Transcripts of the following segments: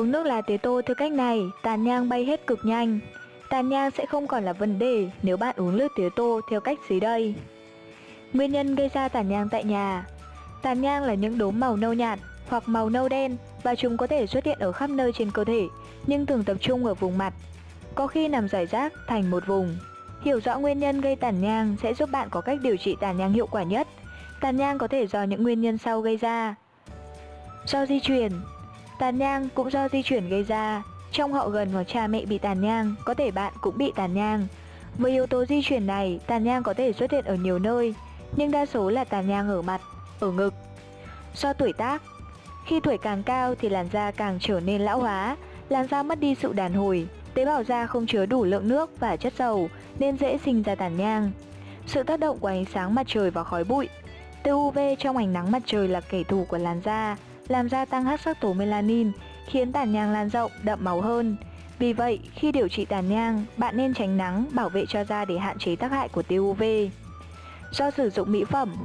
Uống nước lá tía tô theo cách này, tàn nhang bay hết cực nhanh. Tàn nhang sẽ không còn là vấn đề nếu bạn uống nước tía tô theo cách dưới đây. Nguyên nhân gây ra tàn nhang tại nhà Tàn nhang là những đốm màu nâu nhạt hoặc màu nâu đen và chúng có thể xuất hiện ở khắp nơi trên cơ thể nhưng thường tập trung ở vùng mặt. Có khi nằm rải rác thành một vùng. Hiểu rõ nguyên nhân gây tàn nhang sẽ giúp bạn có cách điều trị tàn nhang hiệu quả nhất. Tàn nhang có thể do những nguyên nhân sau gây ra. Do di truyền Tàn nhang cũng do di chuyển gây ra. Trong họ gần hoặc cha mẹ bị tàn nhang, có thể bạn cũng bị tàn nhang. Với yếu tố di chuyển này, tàn nhang có thể xuất hiện ở nhiều nơi, nhưng đa số là tàn nhang ở mặt, ở ngực. Do tuổi tác, khi tuổi càng cao thì làn da càng trở nên lão hóa, làn da mất đi sự đàn hồi, tế bào da không chứa đủ lượng nước và chất dầu nên dễ sinh ra tàn nhang. Sự tác động của ánh sáng mặt trời và khói bụi Tia UV trong ánh nắng mặt trời là kẻ thù của làn da, làm gia tăng hát sắc tố melanin, khiến tàn nhang lan rộng, đậm màu hơn. Vì vậy, khi điều trị tàn nhang, bạn nên tránh nắng, bảo vệ cho da để hạn chế tác hại của tia UV. Do sử dụng mỹ phẩm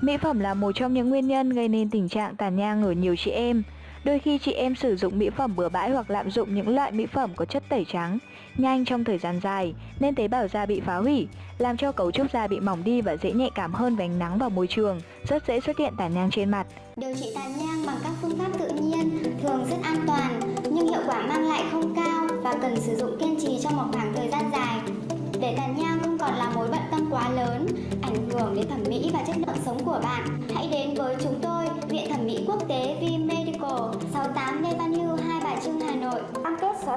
Mỹ phẩm là một trong những nguyên nhân gây nên tình trạng tàn nhang ở nhiều chị em. Đôi khi chị em sử dụng mỹ phẩm bừa bãi hoặc lạm dụng những loại mỹ phẩm có chất tẩy trắng nhanh trong thời gian dài nên tế bào da bị phá hủy, làm cho cấu trúc da bị mỏng đi và dễ nhạy cảm hơn với ánh nắng và môi trường, rất dễ xuất hiện tàn nhang trên mặt. Điều trị tàn nhang bằng các phương pháp tự nhiên thường rất an toàn nhưng hiệu quả mang lại không cao và cần sử dụng kiên trì trong một khoảng thời gian dài. Để tàn nhang không còn là mối bận tâm quá lớn, ảnh hưởng đến thẩm mỹ và chất lượng sống của bạn, hãy đến với chúng tôi, Viện Thẩm mỹ Quốc tế V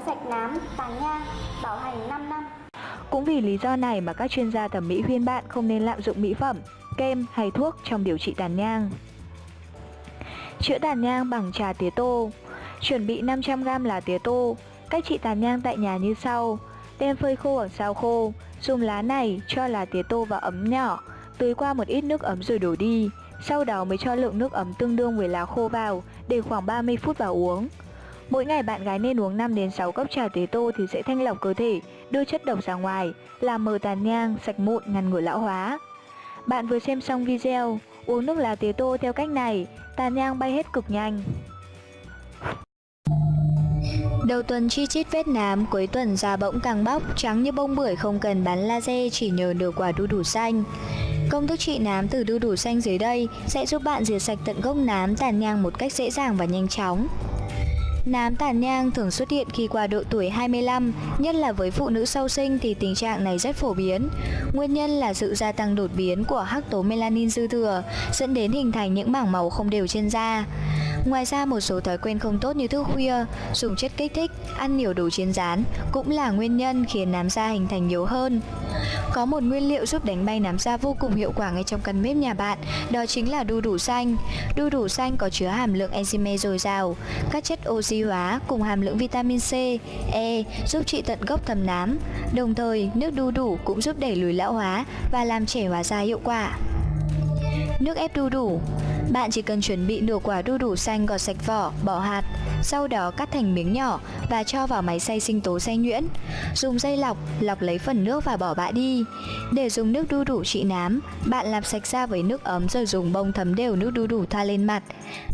Cam sạch nám, tàn nhang, bảo hành 5 năm. Cũng vì lý do này mà các chuyên gia thẩm mỹ khuyên bạn không nên lạm dụng mỹ phẩm, kem hay thuốc trong điều trị tàn nhang. Chữa tàn nhang bằng trà tía tô. Chuẩn bị 500g lá tía tô. Cách trị tàn nhang tại nhà như sau. Đem phơi khô ở sao khô Dùng lá này cho lá tía tô vào ấm nhỏ Tưới qua một ít nước ấm rồi đổ đi. Sau đó mới cho lượng nước ấm tương đương với lá khô vào Để khoảng 30 phút vào uống. Mỗi ngày bạn gái nên uống 5 đến 6 cốc trà tía tô thì sẽ thanh lọc cơ thể, đưa chất độc ra ngoài, làm mờ tàn nhang, sạch mụn, ngăn ngừa lão hóa. Bạn vừa xem xong video, uống nước lá tía tô theo cách này, tàn nhang bay hết cực nhanh. Đầu tuần chi chít vết nám, cuối tuần da bỗng càng bóc, trắng như bông bưởi không cần bắn laser chỉ nhờ được quả đu đủ xanh. Công thức trị nám từ đu đủ xanh dưới đây sẽ giúp bạn diệt sạch tận gốc nám tàn nhang một cách dễ dàng và nhanh chóng. Nám tàn nhang thường xuất hiện khi qua độ tuổi 25, nhất là với phụ nữ sau sinh thì tình trạng này rất phổ biến. Nguyên nhân là sự gia tăng đột biến của hắc tố melanin dư thừa, dẫn đến hình thành những mảng màu không đều trên da. Ngoài ra một số thói quen không tốt như thức khuya, dùng chất kích thích, ăn nhiều đồ chiên rán cũng là nguyên nhân khiến nám da hình thành nhiều hơn. Có một nguyên liệu giúp đánh bay nám da vô cùng hiệu quả ngay trong căn bếp nhà bạn, đó chính là đu đủ xanh. Đu đủ xanh có chứa hàm lượng enzyme dồi dào, các chất oxy hóa cùng hàm lượng vitamin C, E giúp trị tận gốc thâm nám. Đồng thời, nước đu đủ cũng giúp đẩy lùi lão hóa và làm trẻ hóa da hiệu quả. Nước ép đu đủ bạn chỉ cần chuẩn bị nửa quả đu đủ xanh gọt sạch vỏ, bỏ hạt, sau đó cắt thành miếng nhỏ và cho vào máy xay sinh tố xay nhuyễn. Dùng dây lọc, lọc lấy phần nước và bỏ bã đi. Để dùng nước đu đủ trị nám, bạn làm sạch da với nước ấm rồi dùng bông thấm đều nước đu đủ thoa lên mặt.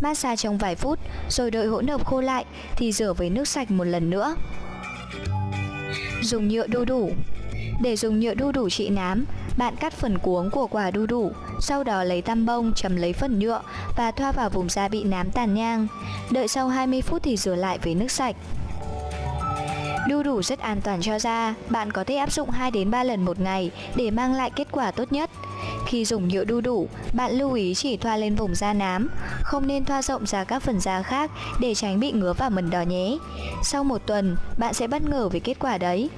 Massage trong vài phút, rồi đợi hỗn hợp khô lại thì rửa với nước sạch một lần nữa. Dùng nhựa đu đủ Để dùng nhựa đu đủ trị nám, bạn cắt phần cuống của quả đu đủ, sau đó lấy tăm bông chấm lấy phần nhựa và thoa vào vùng da bị nám tàn nhang. Đợi sau 20 phút thì rửa lại với nước sạch. Đu đủ rất an toàn cho da, bạn có thể áp dụng 2 đến 3 lần một ngày để mang lại kết quả tốt nhất. Khi dùng nhựa đu đủ, bạn lưu ý chỉ thoa lên vùng da nám, không nên thoa rộng ra các phần da khác để tránh bị ngứa và mẩn đỏ nhé. Sau một tuần, bạn sẽ bất ngờ về kết quả đấy.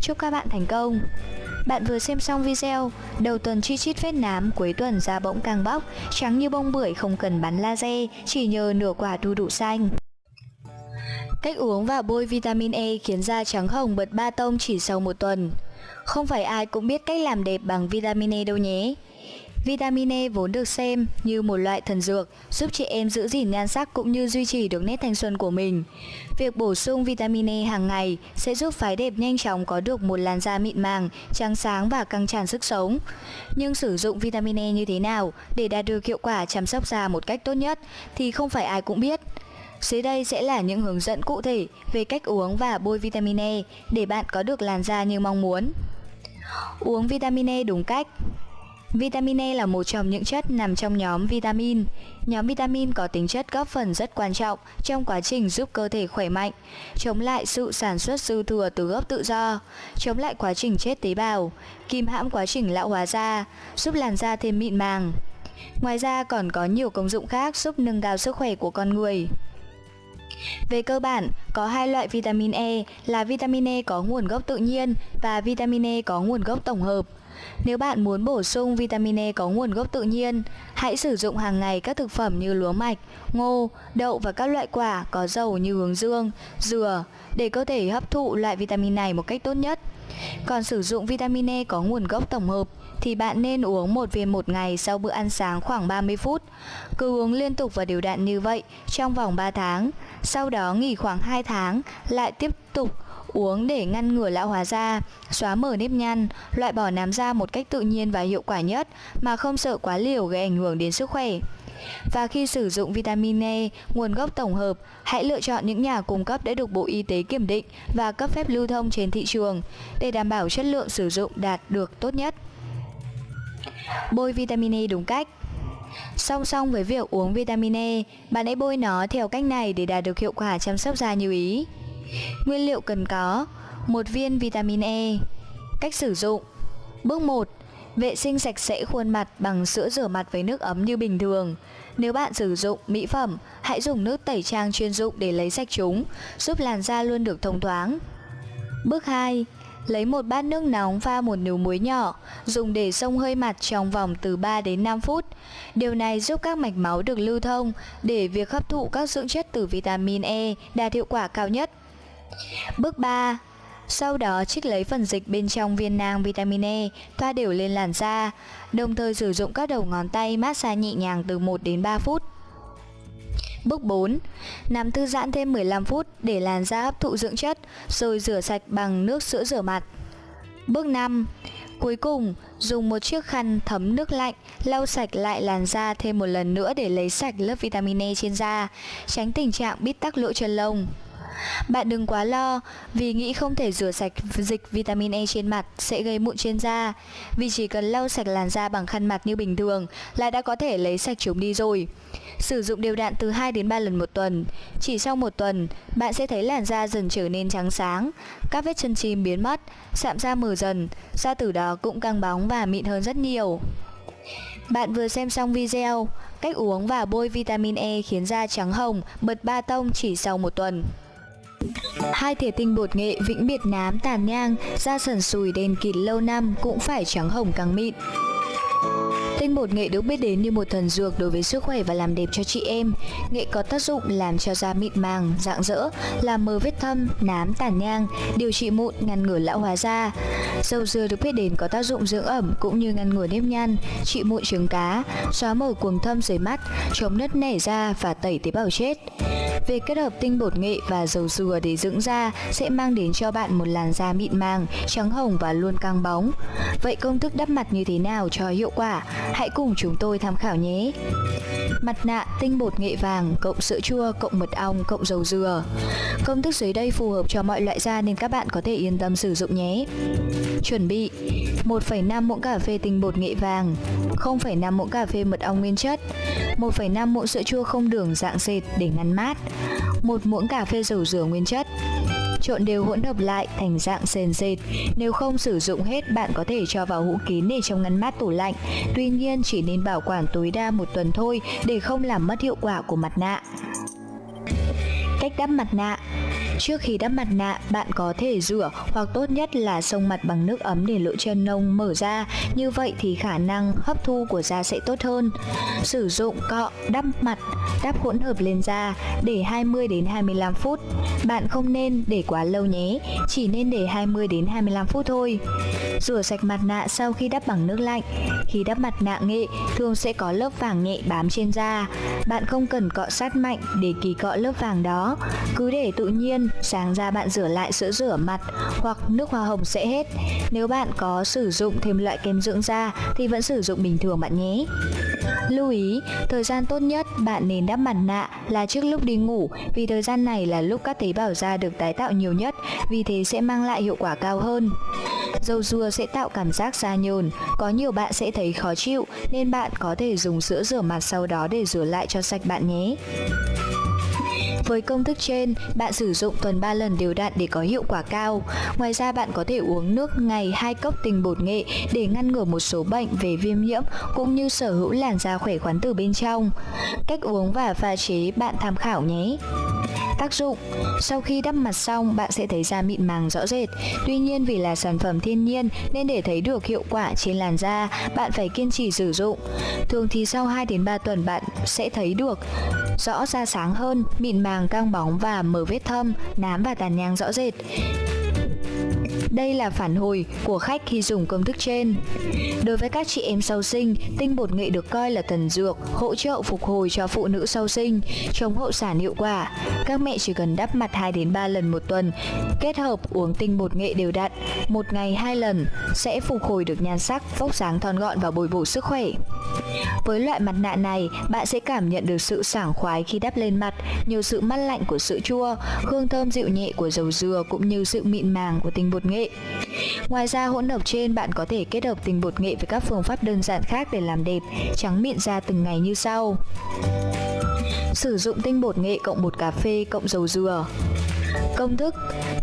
Chúc các bạn thành công! Bạn vừa xem xong video, đầu tuần chi chít vết nám, cuối tuần da bỗng càng bóc, trắng như bông bưởi không cần bắn laser, chỉ nhờ nửa quả đu đủ xanh. Cách uống và bôi vitamin E khiến da trắng hồng bật ba tông chỉ sau một tuần. Không phải ai cũng biết cách làm đẹp bằng vitamin E đâu nhé. Vitamin E vốn được xem như một loại thần dược, giúp chị em giữ gìn nhan sắc cũng như duy trì được nét thanh xuân của mình. Việc bổ sung vitamin E hàng ngày sẽ giúp phái đẹp nhanh chóng có được một làn da mịn màng, trắng sáng và căng tràn sức sống. Nhưng sử dụng vitamin E như thế nào để đạt được hiệu quả chăm sóc da một cách tốt nhất thì không phải ai cũng biết. Dưới đây sẽ là những hướng dẫn cụ thể về cách uống và bôi vitamin E để bạn có được làn da như mong muốn. Uống vitamin E đúng cách Vitamin E là một trong những chất nằm trong nhóm vitamin. Nhóm vitamin có tính chất góp phần rất quan trọng trong quá trình giúp cơ thể khỏe mạnh, chống lại sự sản xuất dư thừa từ gốc tự do, chống lại quá trình chết tế bào, kìm hãm quá trình lão hóa da, giúp làn da thêm mịn màng. Ngoài ra còn có nhiều công dụng khác giúp nâng cao sức khỏe của con người. Về cơ bản, có hai loại vitamin E là vitamin E có nguồn gốc tự nhiên và vitamin E có nguồn gốc tổng hợp. Nếu bạn muốn bổ sung vitamin E có nguồn gốc tự nhiên, hãy sử dụng hàng ngày các thực phẩm như lúa mạch, ngô, đậu và các loại quả có dầu như hướng dương, dừa để cơ thể hấp thụ loại vitamin này một cách tốt nhất. Còn sử dụng vitamin E có nguồn gốc tổng hợp thì bạn nên uống một viên một ngày sau bữa ăn sáng khoảng 30 phút. Cứ uống liên tục và đều đặn như vậy trong vòng 3 tháng, sau đó nghỉ khoảng 2 tháng, lại tiếp tục uống để ngăn ngừa lão hóa da, xóa mở nếp nhăn, loại bỏ nám da một cách tự nhiên và hiệu quả nhất mà không sợ quá liều gây ảnh hưởng đến sức khỏe. Và khi sử dụng vitamin E, nguồn gốc tổng hợp, hãy lựa chọn những nhà cung cấp đã được Bộ Y tế kiểm định và cấp phép lưu thông trên thị trường để đảm bảo chất lượng sử dụng đạt được tốt nhất. Bôi vitamin E đúng cách Song song với việc uống vitamin E, bạn hãy bôi nó theo cách này để đạt được hiệu quả chăm sóc da như ý. Nguyên liệu cần có một viên vitamin E Cách sử dụng Bước 1 Vệ sinh sạch sẽ khuôn mặt bằng sữa rửa mặt với nước ấm như bình thường. Nếu bạn sử dụng mỹ phẩm, hãy dùng nước tẩy trang chuyên dụng để lấy sạch chúng, giúp làn da luôn được thông thoáng. Bước 2. Lấy một bát nước nóng pha một nửa muối nhỏ, dùng để xông hơi mặt trong vòng từ 3 đến 5 phút. Điều này giúp các mạch máu được lưu thông để việc hấp thụ các dưỡng chất từ vitamin E đạt hiệu quả cao nhất. Bước 3. Sau đó trích lấy phần dịch bên trong viên nang vitamin E, thoa đều lên làn da, đồng thời sử dụng các đầu ngón tay massage nhẹ nhàng từ 1 đến 3 phút. Bước 4. Nằm thư giãn thêm 15 phút để làn da hấp thụ dưỡng chất, rồi rửa sạch bằng nước sữa rửa mặt. Bước 5. Cuối cùng, dùng một chiếc khăn thấm nước lạnh lau sạch lại làn da thêm một lần nữa để lấy sạch lớp vitamin E trên da, tránh tình trạng bít tắc lỗ chân lông. Bạn đừng quá lo vì nghĩ không thể rửa sạch dịch vitamin E trên mặt sẽ gây mụn trên da. Vì chỉ cần lau sạch làn da bằng khăn mặt như bình thường là đã có thể lấy sạch chúng đi rồi. Sử dụng đều đặn từ 2 đến 3 lần một tuần. Chỉ sau một tuần, bạn sẽ thấy làn da dần trở nên trắng sáng Các vết chân chim biến mất, sạm da mờ dần Da từ đó cũng căng bóng và mịn hơn rất nhiều. Bạn vừa xem xong video Cách uống và bôi vitamin E khiến da trắng hồng, bật ba tông chỉ sau một tuần. Hai thìa tinh bột nghệ vĩnh biệt nám tàn nhang, da sần sùi đen kịt lâu năm cũng phải trắng hồng càng mịn. Tinh bột nghệ được biết đến như một thần dược đối với sức khỏe và làm đẹp cho chị em. Nghệ có tác dụng làm cho da mịn màng, rạng rỡ, làm mờ vết thâm, nám, tàn nhang, điều trị mụn, ngăn ngừa lão hóa da. Dầu dừa được biết đến có tác dụng dưỡng ẩm cũng như ngăn ngừa nếp nhăn, trị mụn trứng cá, xóa mờ cuồng thâm dưới mắt, chống nứt nẻ da và tẩy tế bào chết. Việc kết hợp tinh bột nghệ và dầu dừa để dưỡng da sẽ mang đến cho bạn một làn da mịn màng, trắng hồng và luôn căng bóng. Vậy công thức đắp mặt như thế nào cho hiệu quả? Hãy cùng chúng tôi tham khảo nhé. Mặt nạ tinh bột nghệ vàng cộng sữa chua cộng mật ong cộng dầu dừa. Công thức dưới đây phù hợp cho mọi loại da nên các bạn có thể yên tâm sử dụng nhé. Chuẩn bị 1,5 muỗng cà phê tinh bột nghệ vàng, 0,5 muỗng cà phê mật ong nguyên chất, 1,5 muỗng sữa chua không đường dạng dệt để ngăn mát, 1 muỗng cà phê dầu dừa nguyên chất. Trộn đều hỗn hợp lại thành dạng sền dệt. Nếu không sử dụng hết, bạn có thể cho vào hũ kín để trong ngăn mát tủ lạnh. Tuy nhiên, chỉ nên bảo quản tối đa một tuần thôi để không làm mất hiệu quả của mặt nạ. Cách đắp mặt nạ Trước khi đắp mặt nạ, bạn có thể rửa hoặc tốt nhất là xông mặt bằng nước ấm để lỗ chân lông mở ra, như vậy thì khả năng hấp thu của da sẽ tốt hơn. Sử dụng cọ đắp mặt, đắp hỗn hợp lên da để 20 đến 25 phút. Bạn không nên để quá lâu nhé, chỉ nên để 20 đến 25 phút thôi. Rửa sạch mặt nạ sau khi đắp bằng nước lạnh. Khi đắp mặt nạ nghệ, thường sẽ có lớp vàng nhẹ bám trên da. Bạn không cần cọ sát mạnh để kỳ cọ lớp vàng đó, cứ để tự nhiên sáng ra bạn rửa lại sữa rửa mặt hoặc nước hoa hồng sẽ hết. Nếu bạn có sử dụng thêm loại kem dưỡng da thì vẫn sử dụng bình thường bạn nhé. Lưu ý, thời gian tốt nhất bạn nên đắp mặt nạ là trước lúc đi ngủ vì thời gian này là lúc các tế bào da được tái tạo nhiều nhất, vì thế sẽ mang lại hiệu quả cao hơn. Dầu dừa sẽ tạo cảm giác da nhờn, có nhiều bạn sẽ thấy khó chịu nên bạn có thể dùng sữa rửa mặt sau đó để rửa lại cho sạch bạn nhé. Với công thức trên, bạn sử dụng tuần 3 lần đều đặn để có hiệu quả cao. Ngoài ra bạn có thể uống nước ngày 2 cốc tinh bột nghệ để ngăn ngừa một số bệnh về viêm nhiễm cũng như sở hữu làn da khỏe khoắn từ bên trong. Cách uống và pha chế bạn tham khảo nhé. Tác dụng Sau khi đắp mặt xong, bạn sẽ thấy da mịn màng rõ rệt. Tuy nhiên vì là sản phẩm thiên nhiên nên để thấy được hiệu quả trên làn da, bạn phải kiên trì sử dụng. Thường thì sau 2 đến 3 tuần bạn sẽ thấy được rõ ra sáng hơn, mịn màng căng bóng và mở vết thâm, nám và tàn nhang rõ rệt. Đây là phản hồi của khách khi dùng công thức trên. Đối với các chị em sau sinh, tinh bột nghệ được coi là thần dược, hỗ trợ phục hồi cho phụ nữ sau sinh, chống hậu sản hiệu quả. Các mẹ chỉ cần đắp mặt 2 đến 3 lần một tuần, kết hợp uống tinh bột nghệ đều đặn, một ngày hai lần sẽ phục hồi được nhan sắc, vóc dáng thon gọn và bồi bổ sức khỏe. Với loại mặt nạ này, bạn sẽ cảm nhận được sự sảng khoái khi đắp lên mặt, nhiều sự mát lạnh của sữa chua, hương thơm dịu nhẹ của dầu dừa cũng như sự mịn màng của tinh bột nghệ. Ngoài ra hỗn hợp trên bạn có thể kết hợp tinh bột nghệ với các phương pháp đơn giản khác để làm đẹp, trắng mịn da từng ngày như sau. Sử dụng tinh bột nghệ cộng bột cà phê cộng dầu dừa. Công thức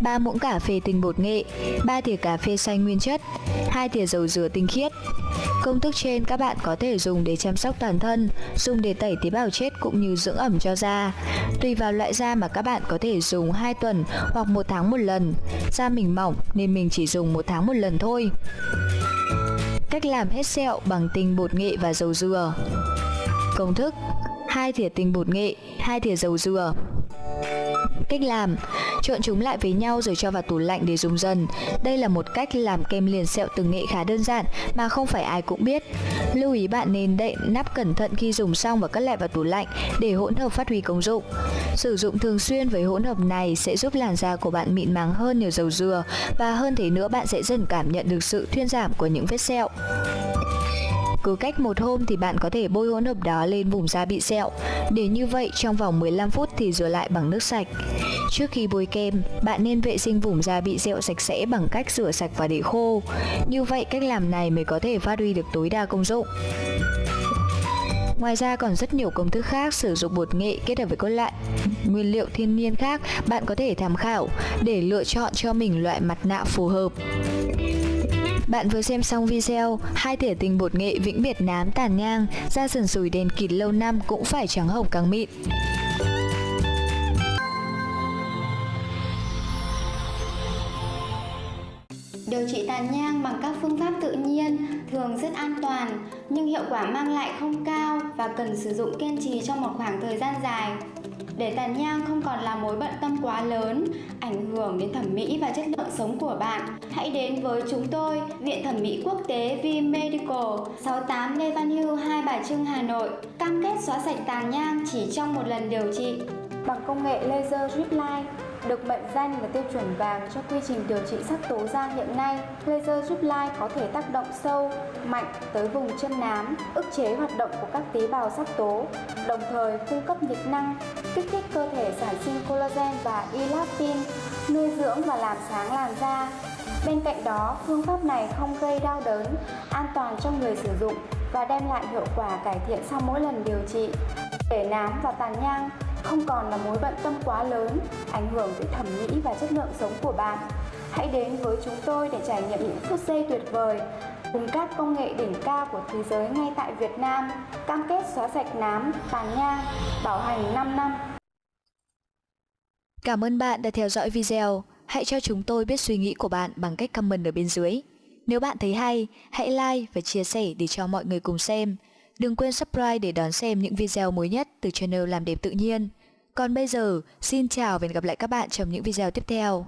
3 muỗng cà phê tinh bột nghệ, 3 thìa cà phê xanh nguyên chất, 2 thìa dầu dừa tinh khiết. Công thức trên các bạn có thể dùng để chăm sóc toàn thân, dùng để tẩy tế bào chết cũng như dưỡng ẩm cho da. Tùy vào loại da mà các bạn có thể dùng 2 tuần hoặc 1 tháng một lần. Da mình mỏng nên mình chỉ dùng 1 tháng một lần thôi. Cách làm hết sẹo bằng tinh bột nghệ và dầu dừa. Công thức 2 thìa tinh bột nghệ, 2 thìa dầu dừa. Cách làm Trộn chúng lại với nhau rồi cho vào tủ lạnh để dùng dần. Đây là một cách làm kem liền sẹo từ nghệ khá đơn giản mà không phải ai cũng biết. Lưu ý bạn nên đậy nắp cẩn thận khi dùng xong và cất lại vào tủ lạnh để hỗn hợp phát huy công dụng. Sử dụng thường xuyên với hỗn hợp này sẽ giúp làn da của bạn mịn màng hơn nhờ dầu dừa và hơn thế nữa bạn sẽ dần cảm nhận được sự thuyên giảm của những vết sẹo. Cứ cách một hôm thì bạn có thể bôi hỗn hợp đó lên vùng da bị sẹo. Để như vậy trong vòng 15 phút thì rửa lại bằng nước sạch. Trước khi bôi kem, bạn nên vệ sinh vùng da bị sẹo sạch sẽ bằng cách rửa sạch và để khô. Như vậy cách làm này mới có thể phát huy được tối đa công dụng. Ngoài ra còn rất nhiều công thức khác sử dụng bột nghệ kết hợp với các loại nguyên liệu thiên nhiên khác bạn có thể tham khảo để lựa chọn cho mình loại mặt nạ phù hợp. Bạn vừa xem xong video hai thể tình bột nghệ vĩnh biệt nám tàn nhang, da sần sùi đèn kịt lâu năm cũng phải trắng hồng càng mịn. Điều trị tàn nhang bằng các phương pháp tự nhiên thường rất an toàn nhưng hiệu quả mang lại không cao và cần sử dụng kiên trì trong một khoảng thời gian dài. Để tàn nhang không còn là mối bận tâm quá lớn, ảnh hưởng đến thẩm mỹ và chất lượng sống của bạn, hãy đến với chúng tôi, Viện Thẩm mỹ Quốc tế V Medical, 68 Lê Văn Hưu, Hai Bà Trưng, Hà Nội. Cam kết xóa sạch tàn nhang chỉ trong một lần điều trị. Bằng công nghệ laser drip line, được mệnh danh là tiêu chuẩn vàng cho quy trình điều trị sắc tố da hiện nay, laser drip line có thể tác động sâu, mạnh tới vùng chân nám, ức chế hoạt động của các tế bào sắc tố, đồng thời cung cấp nhiệt năng, kích thích cơ thể sản sinh collagen và elastin, nuôi dưỡng và làm sáng làn da. Bên cạnh đó, phương pháp này không gây đau đớn, an toàn cho người sử dụng và đem lại hiệu quả cải thiện sau mỗi lần điều trị. Để nám và tàn nhang không còn là mối bận tâm quá lớn, ảnh hưởng tới thẩm mỹ và chất lượng sống của bạn. Hãy đến với chúng tôi để trải nghiệm những phút giây tuyệt vời cùng các công nghệ đỉnh cao của thế giới ngay tại Việt Nam, cam kết xóa sạch nám, tàn nhang, bảo hành 5 năm. Cảm ơn bạn đã theo dõi video. Hãy cho chúng tôi biết suy nghĩ của bạn bằng cách comment ở bên dưới. Nếu bạn thấy hay, hãy like và chia sẻ để cho mọi người cùng xem. Đừng quên subscribe để đón xem những video mới nhất từ channel Làm đẹp tự nhiên. Còn bây giờ, xin chào và hẹn gặp lại các bạn trong những video tiếp theo.